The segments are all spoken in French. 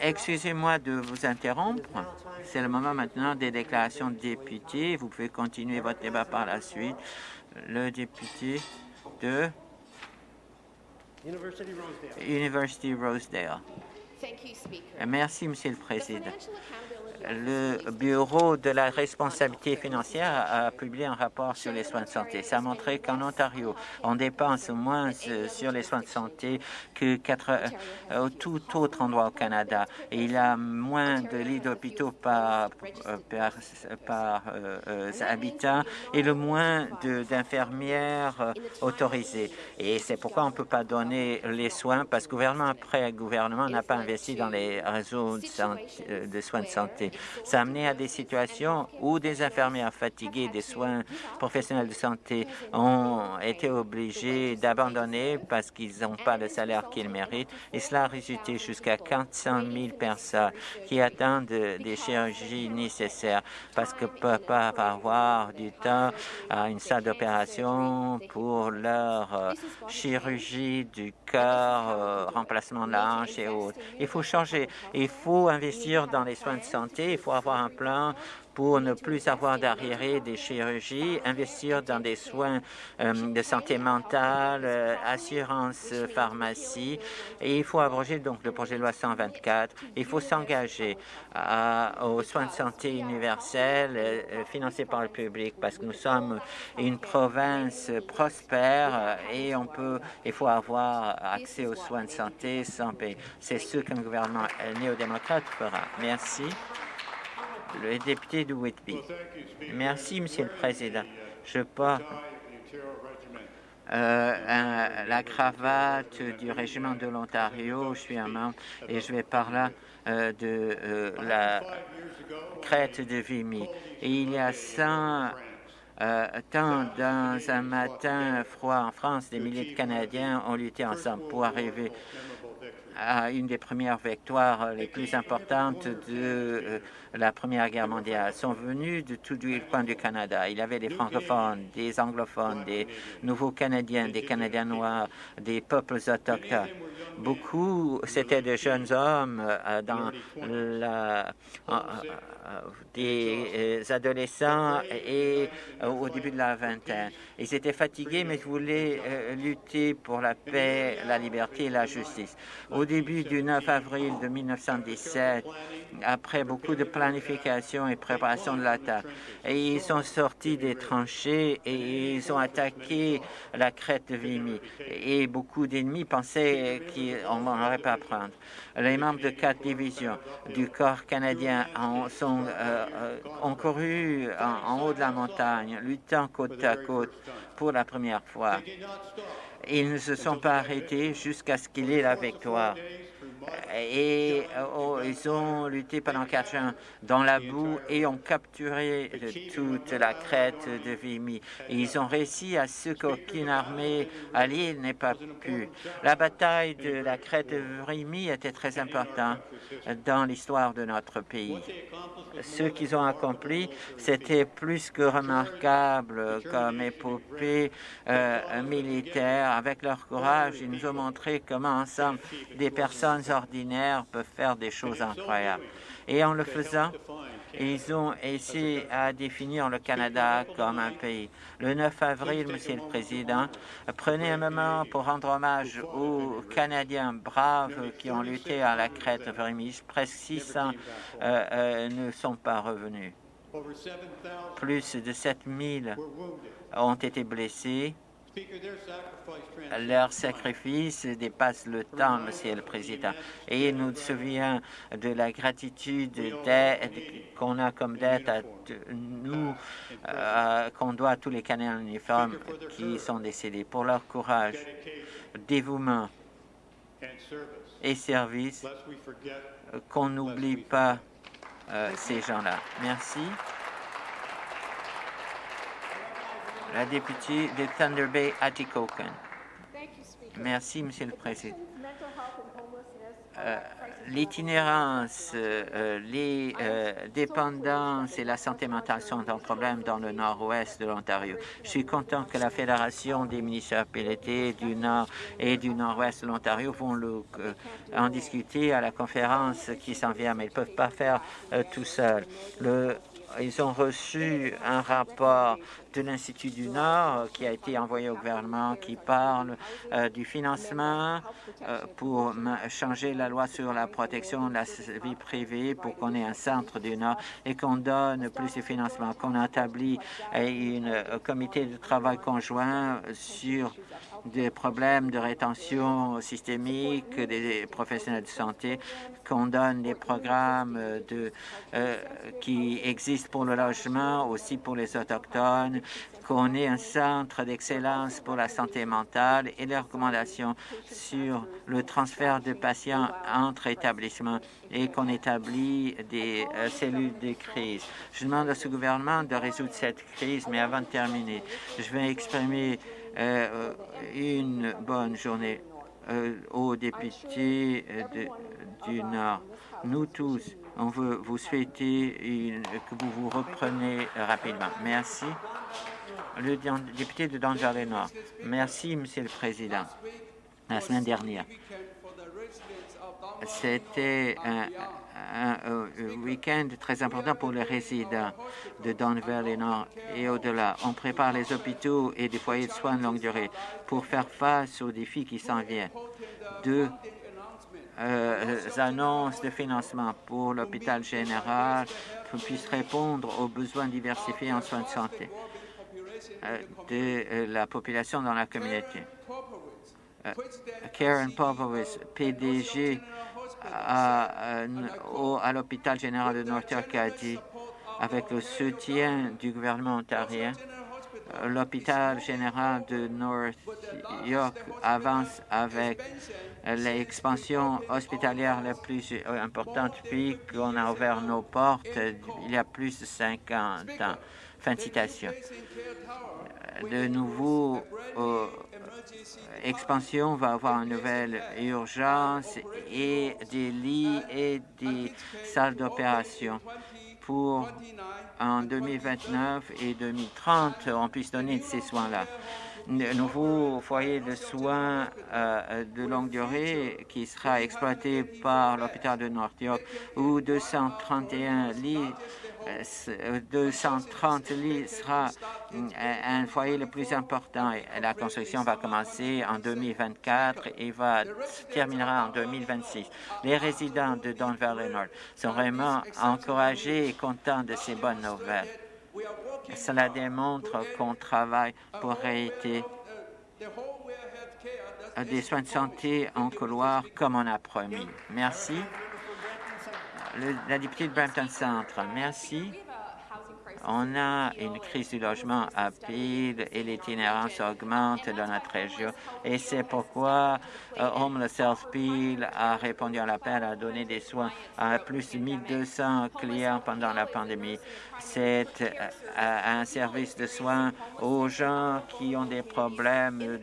Excusez-moi de vous interrompre. C'est le moment maintenant des déclarations de députés. Vous pouvez continuer votre débat par la suite. Le député de University Rosedale. Merci, Monsieur le Président le Bureau de la responsabilité financière a publié un rapport sur les soins de santé. Ça a montré qu'en Ontario, on dépense moins sur les soins de santé que quatre, euh, tout autre endroit au Canada. Il y a moins de lits d'hôpitaux par, euh, par, euh, habitant et le moins d'infirmières autorisées. Et c'est pourquoi on ne peut pas donner les soins, parce que gouvernement après gouvernement n'a pas investi dans les réseaux de soins de santé. Ça a amené à des situations où des infirmières fatiguées des soins professionnels de santé ont été obligés d'abandonner parce qu'ils n'ont pas le salaire qu'ils méritent. Et cela a résulté jusqu'à 400 000 personnes qui attendent des chirurgies nécessaires parce que ne peuvent pas avoir du temps à une salle d'opération pour leur euh, chirurgie du cœur, euh, remplacement de la hanche et autres. Il faut changer. Il faut investir dans les soins de santé il faut avoir un plan pour ne plus avoir d'arriérés des chirurgies, investir dans des soins euh, de santé mentale, euh, assurance pharmacie. Et il faut abroger donc le projet de loi 124. Il faut s'engager aux soins de santé universels euh, financés par le public parce que nous sommes une province prospère et on peut, il faut avoir accès aux soins de santé sans payer. C'est ce qu'un gouvernement néo-démocrate fera. Merci le député de Whitby. Merci, Monsieur le Président. Je porte euh, la cravate du régiment de l'Ontario. Je suis un membre et je vais parler euh, de euh, la crête de Vimy. Il y a 100 temps dans un matin froid en France, des milliers de Canadiens ont lutté ensemble pour arriver à une des premières victoires les plus importantes de euh, la Première Guerre mondiale sont venus de tous les coins du Canada. Il y avait des francophones, des anglophones, des nouveaux Canadiens, des Canadiens noirs, des peuples autochtones. Beaucoup, c'était de jeunes hommes euh, euh, des adolescents et au début de la vingtaine. Ils étaient fatigués, mais ils voulaient lutter pour la paix, la liberté et la justice. Au début du 9 avril de 1917, après beaucoup de planification et préparation de l'attaque, ils sont sortis des tranchées et ils ont attaqué la crête de Vimy. Et beaucoup d'ennemis pensaient qu'on n'aurait pas à prendre. Les membres de quatre divisions du corps canadien ont, sont, euh, euh, ont couru en, en haut de la montagne, luttant côte à côte pour la première fois. Ils ne se sont pas arrêtés jusqu'à ce qu'il ait la victoire et oh, ils ont lutté pendant quatre ans dans la boue et ont capturé toute la crête de Vimy. ils ont réussi à ce qu'aucune armée alliée n'ait pas pu. La bataille de la crête de Vimy était très importante dans l'histoire de notre pays. Ce qu'ils ont accompli, c'était plus que remarquable comme épopée euh, militaire. Avec leur courage, ils nous ont montré comment ensemble des personnes ordinaires peuvent faire des choses incroyables. Et en le faisant, ils ont essayé à définir le Canada comme un pays. Le 9 avril, Monsieur le Président, prenez un moment pour rendre hommage aux Canadiens braves qui ont lutté à la crête Vrémis. Presque 600 euh, euh, ne sont pas revenus. Plus de 7000 ont été blessés leur sacrifice dépasse le temps, Monsieur le Président, et il nous souvient de la gratitude qu'on a comme dette à nous, euh, qu'on doit à tous les Canadiens uniformes qui sont décédés pour leur courage, dévouement et service, qu'on n'oublie pas euh, ces gens-là. Merci. La députée de Thunder Bay, Atikokan. Merci, Monsieur le Président. l'itinérance, les dépendances et la santé mentale sont un problème dans le nord-ouest de l'Ontario. Je suis content que la Fédération des municipalités du Nord et du Nord-ouest de l'Ontario vont en discuter à la conférence qui s'en vient, mais ils ne peuvent pas faire tout seuls. Le ils ont reçu un rapport de l'Institut du Nord qui a été envoyé au gouvernement qui parle euh, du financement euh, pour changer la loi sur la protection de la vie privée pour qu'on ait un centre du Nord et qu'on donne plus de financement, qu'on établit un euh, comité de travail conjoint sur des problèmes de rétention systémique des professionnels de santé, qu'on donne des programmes de, euh, qui existent pour le logement, aussi pour les Autochtones, qu'on ait un centre d'excellence pour la santé mentale et les recommandations sur le transfert de patients entre établissements et qu'on établit des euh, cellules de crise. Je demande à ce gouvernement de résoudre cette crise, mais avant de terminer, je vais exprimer euh, une bonne journée euh, aux députés euh, du Nord. Nous tous, on veut vous souhaiter que vous vous repreniez rapidement. Merci. Le député de Denver Nord. Merci, Monsieur le Président. La semaine dernière, c'était un, un, week-end très important pour les résidents de Denver et Nord et au-delà. On prépare les hôpitaux et des foyers de soins de longue durée pour faire face aux défis qui s'en viennent. Deux euh, annonces de financement pour l'hôpital général pour puisse répondre aux besoins diversifiés en soins de santé euh, de euh, la population dans la communauté. Karen Povowitz, PDG à, à l'hôpital général de dit, avec le soutien du gouvernement ontarien, l'hôpital général de North York avance avec l'expansion hospitalière la plus importante depuis qu'on a ouvert nos portes il y a plus de 50 ans. Fin de citation. De nouveau, expansion va avoir une nouvelle urgence et des lits et des salles d'opération. Pour en 2029 et 2030, on puisse donner ces soins-là. Nouveau foyer de soins euh, de longue durée qui sera exploité par l'hôpital de North York où 231 lits 230 euh, lits sera euh, un foyer le plus important. La construction va commencer en 2024 et va terminera en 2026. Les résidents de Don Valley North sont vraiment encouragés et contents de ces bonnes nouvelles. Cela démontre qu'on travaille pour réitérer des soins de santé en couloir comme on a promis. Merci. La députée de Brampton Centre, merci. On a une crise du logement à Peel et l'itinérance augmente dans notre région. Et c'est pourquoi euh, Homeless Health Peel a répondu à l'appel à donner des soins à plus de 1200 clients pendant la pandémie. C'est euh, un service de soins aux gens qui ont des problèmes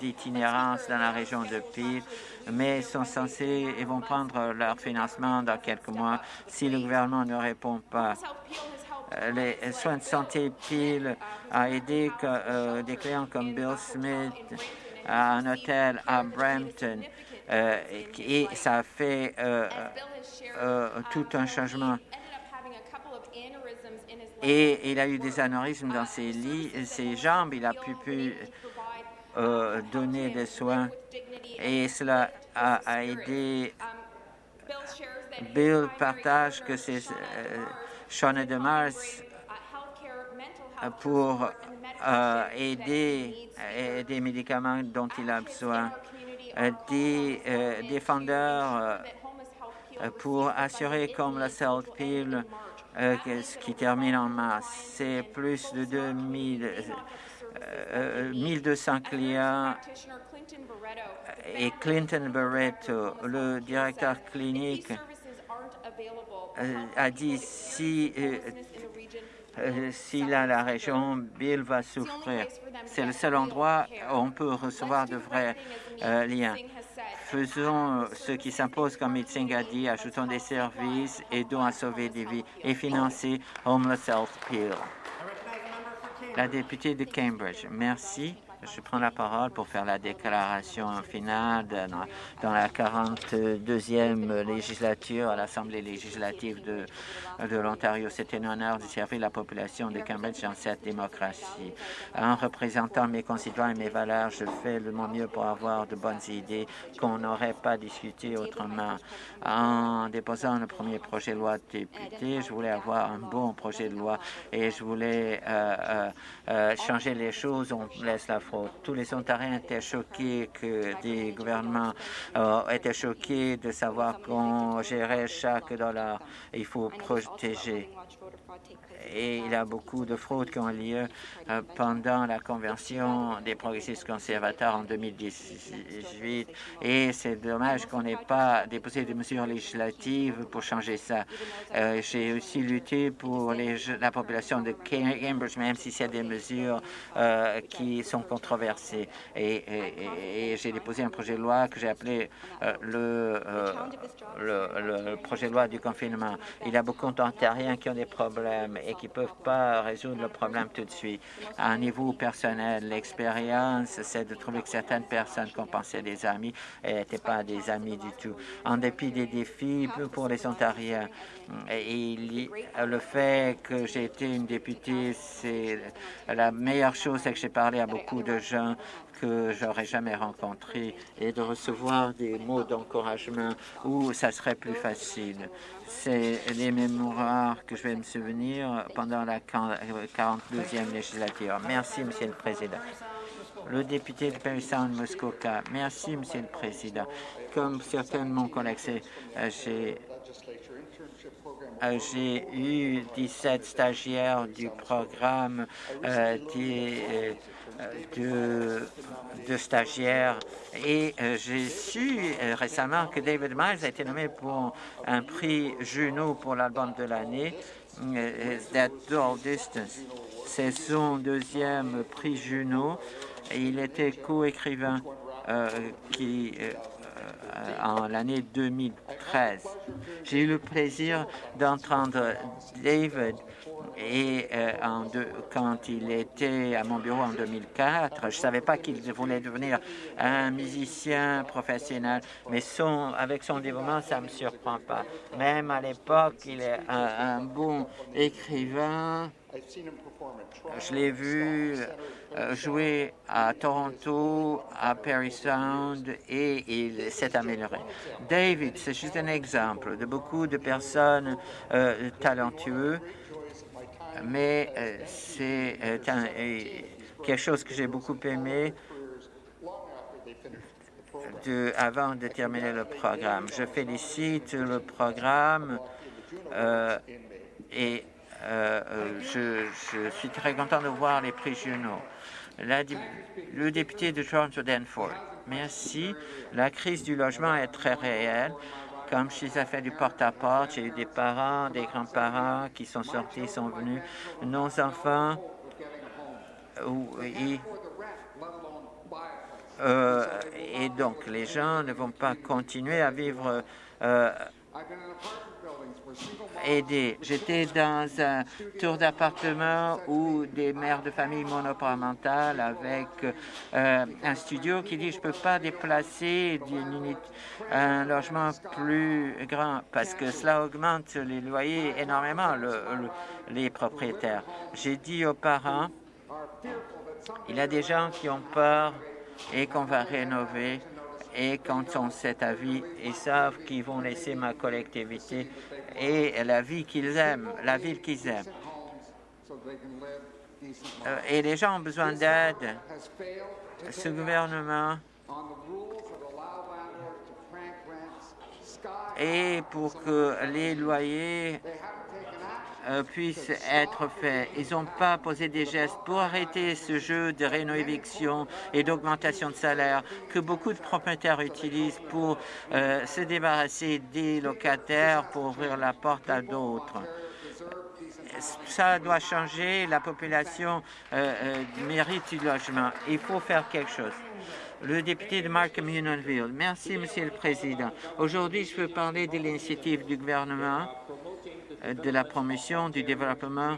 d'itinérance dans la région de Peel mais sont censés et vont prendre leur financement dans quelques mois si le gouvernement ne répond pas. Euh, les soins de santé Peel a aidé euh, des clients comme Bill Smith à un hôtel à Brampton euh, et ça a fait tout un changement. Et il a eu des anévrismes dans ses, lits, ses jambes, il a pu, pu donner des soins et cela a, aidé. Bill partage que c'est Shauna Demars pour euh, aider euh, des médicaments dont il a besoin, euh, des défendeurs pour assurer comme la South Peel qui termine en mars. C'est plus de 2000, 1200 clients. et Clinton Barretto, le directeur clinique euh, a dit si, euh, euh, si là, la région, Bill va souffrir. C'est le seul endroit où on peut recevoir de vrais liens. faisons ce qui s'impose comme médecin a dit, ajoutons des services, aidons à sauver des vies et financer Homeless Health Peel. La députée de Cambridge, merci. Je prends la parole pour faire la déclaration finale dans, la 42e législature à l'Assemblée législative de, de l'Ontario. C'est un honneur de servir la population de Cambridge dans cette démocratie. En représentant mes concitoyens et mes valeurs, je fais le mon mieux pour avoir de bonnes idées qu'on n'aurait pas discutées autrement. En déposant le premier projet de loi de député, je voulais avoir un bon projet de loi et je voulais euh, euh, euh, changer les choses. On laisse la tous les Ontariens étaient choqués que des gouvernements euh, étaient choqués de savoir qu'on gérait chaque dollar. Il faut protéger et il y a beaucoup de fraudes qui ont lieu euh, pendant la convention des progressistes conservateurs en 2018 et c'est dommage qu'on n'ait pas déposé des mesures législatives pour changer ça. Euh, j'ai aussi lutté pour la population de Cambridge, même si c'est des mesures qui sont Et, j'ai déposé un projet de loi que j'ai appelé le, le, projet de loi du confinement. Il y a beaucoup d'Ontariens qui ont des problèmes et qui ne peuvent pas résoudre le problème tout de suite. À un niveau personnel, l'expérience, c'est de trouver que certaines personnes qu'on pensait des amis n'étaient pas des amis du tout. En dépit des défis pour les Ontariens, et le fait que j'ai été une députée, c'est la meilleure chose, c'est que j'ai parlé à beaucoup de gens que j'aurais jamais rencontrés et de recevoir des mots d'encouragement où ça serait plus facile. C'est les mémoires que je vais me souvenir pendant la 42e législature. Merci, Monsieur le Président. Le député de Sound Muskoka. Merci, Monsieur le Président. Comme certains de mon collègues, euh, j'ai euh, j'ai eu 17 stagiaires du programme euh, des, de, de stagiaires et euh, j'ai su euh, récemment que David Miles a été nommé pour un prix Juno pour l'album de l'année, euh, That Dual Distance. C'est son deuxième prix Juno il était co-écrivain qui en l'année 2013. J'ai eu le plaisir d'entendre David et euh, quand il était à mon bureau en 2004, je ne savais pas qu'il voulait devenir un musicien professionnel, mais son, avec son développement, ça ne me surprend pas. Même à l'époque, il est un, bon écrivain. Je l'ai vu euh, jouer à Toronto, à Perry Sound, et il s'est amélioré. David, c'est juste un exemple de beaucoup de personnes euh, talentueuses mais euh, c'est quelque chose que j'ai beaucoup aimé avant de terminer le programme. Je félicite le programme et je, suis très content de voir les prix le député de Toronto Danforth, merci. La crise du logement est très réelle. Comme je suis à fait du porte-à-porte, j'ai eu des parents, des grands-parents qui sont sortis, sont venus. Nos enfants, et, euh, et donc les gens ne vont pas continuer à vivre euh, aider. J'étais dans un tour d'appartement où des mères de famille monoparentales avec euh, un studio qui dit je peux pas déplacer un logement plus grand parce que cela augmente les loyers énormément, les propriétaires. J'ai dit aux parents, il y a des gens qui ont peur et qu'on va rénover et quand on cet avis, ils savent qu'ils vont laisser ma collectivité et la vie qu'ils aiment, la ville qu'ils aiment. Euh, et les gens ont besoin d'aide. Ce gouvernement et pour que les loyers euh, puissent être faits. Ils n'ont pas posé des gestes pour arrêter ce jeu de réno-éviction et d'augmentation de salaire que beaucoup de propriétaires utilisent pour euh, se débarrasser des locataires pour ouvrir la porte à d'autres. Ça doit changer. La population euh, mérite du logement. Il faut faire quelque chose. Le député de Markham Unionville. Merci, Monsieur le Président. Aujourd'hui, je veux parler de l'initiative du gouvernement de la promotion du développement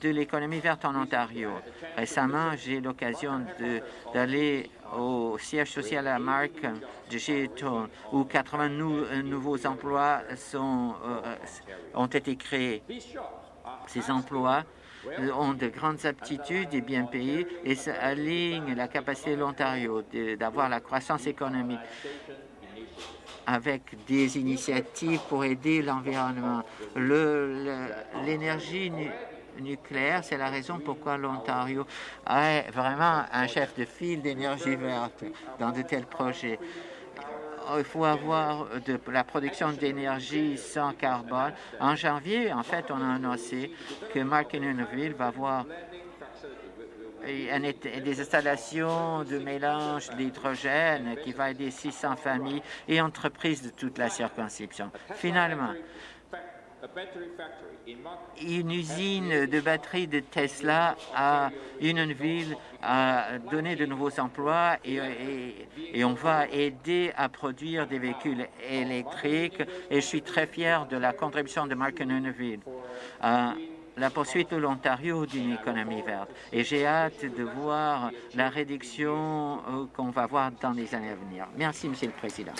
de l'économie verte en Ontario. Récemment, j'ai eu l'occasion d'aller au siège social à Mark de Géton, où 80 nouveaux emplois euh, ont été créés. Ces emplois ont de grandes aptitudes et bien payés et ça aligne la capacité de l'Ontario d'avoir la croissance économique avec des initiatives pour aider l'environnement. L'énergie nucléaire, c'est la raison pourquoi l'Ontario a vraiment un chef de file d'énergie verte dans de tels projets il faut avoir la production d'énergie sans carbone. En janvier, en fait, on a annoncé que Mark va avoir des installations de mélange d'hydrogène qui va aider 600 familles et entreprises de toute la circonscription. Finalement, une usine de batterie de Tesla à Unionville a donné de nouveaux emplois et, on va aider à produire des véhicules électriques et je suis très fier de la contribution de Mark Unionville la poursuite de l'Ontario d'une économie verte. Et j'ai hâte de voir la réduction euh, qu'on va voir dans les années à venir. Merci, Monsieur le Président.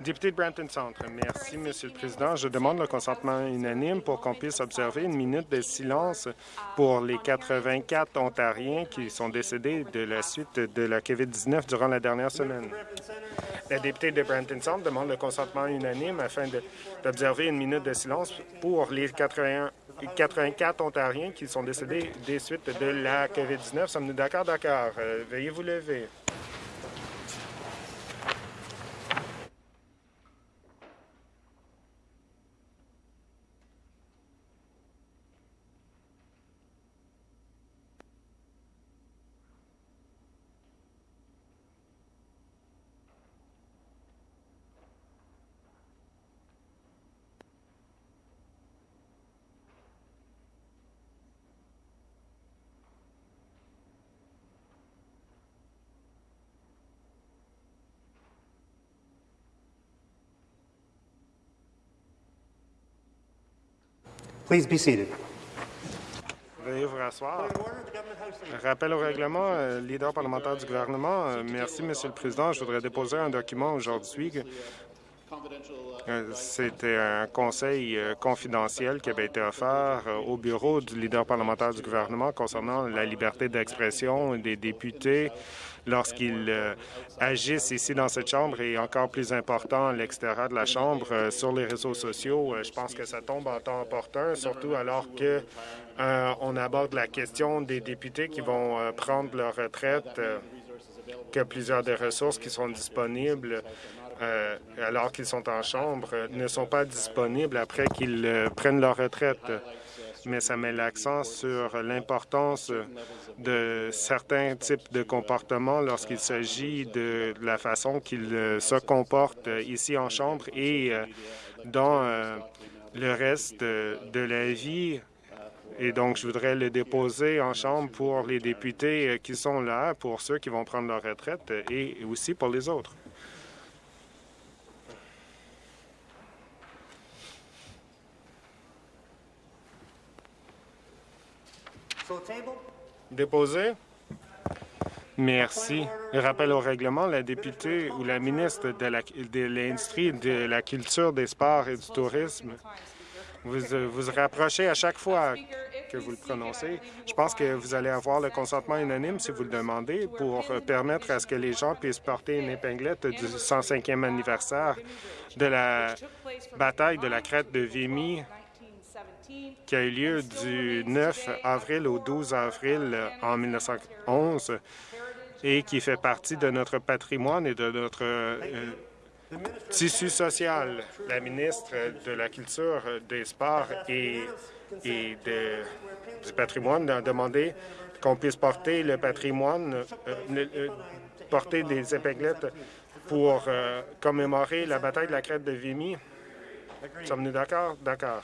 Député de Brampton Centre, merci, Monsieur le Président. Je demande le consentement unanime pour qu'on puisse observer une minute de silence pour les 84 Ontariens qui sont décédés de la suite de la COVID-19 durant la dernière semaine. La députée de Brampton Centre demande le consentement unanime afin d'observer une minute de silence pour les 81 84 Ontariens qui sont décédés des suites de la COVID-19. Sommes-nous d'accord? D'accord. Euh, veuillez vous lever. Please be seated. Veuillez vous rasseoir. Rappel au règlement, euh, leader parlementaire du gouvernement. Euh, merci, Monsieur le Président. Je voudrais déposer un document aujourd'hui. Euh, c'était un conseil confidentiel qui avait été offert au bureau du leader parlementaire du gouvernement concernant la liberté d'expression des députés lorsqu'ils euh, agissent ici dans cette Chambre et encore plus important à l'extérieur de la Chambre euh, sur les réseaux sociaux. Euh, je pense que ça tombe en temps opportun, surtout alors que on aborde la question des députés qui vont prendre leur retraite, que plusieurs des ressources qui sont disponibles alors qu'ils sont en Chambre ne sont pas disponibles après qu'ils prennent leur retraite mais ça met l'accent sur l'importance de certains types de comportements lorsqu'il s'agit de la façon qu'ils euh, se comportent ici en Chambre et euh, dans euh, le reste de la vie. Et donc, je voudrais le déposer en Chambre pour les députés qui sont là, pour ceux qui vont prendre leur retraite et aussi pour les autres. Déposé? Merci. Rappel au règlement, la députée ou la ministre de l'Industrie, de, la Culture, des Sports et du Tourisme, vous vous rapprochez à chaque fois que vous le prononcez. Je pense que vous allez avoir le consentement unanime si vous le demandez pour permettre à ce que les gens puissent porter une épinglette du 105e anniversaire de la bataille de la crête de Vimy qui a eu lieu du 9 avril au 12 avril en 1911 et qui fait partie de notre patrimoine et de notre euh, tissu social. La ministre de la Culture, des Sports et, du patrimoine a demandé qu'on puisse porter le patrimoine, euh, euh, porter des épinglettes pour commémorer la bataille de la crête de Vimy. Sommes-nous d'accord? D'accord.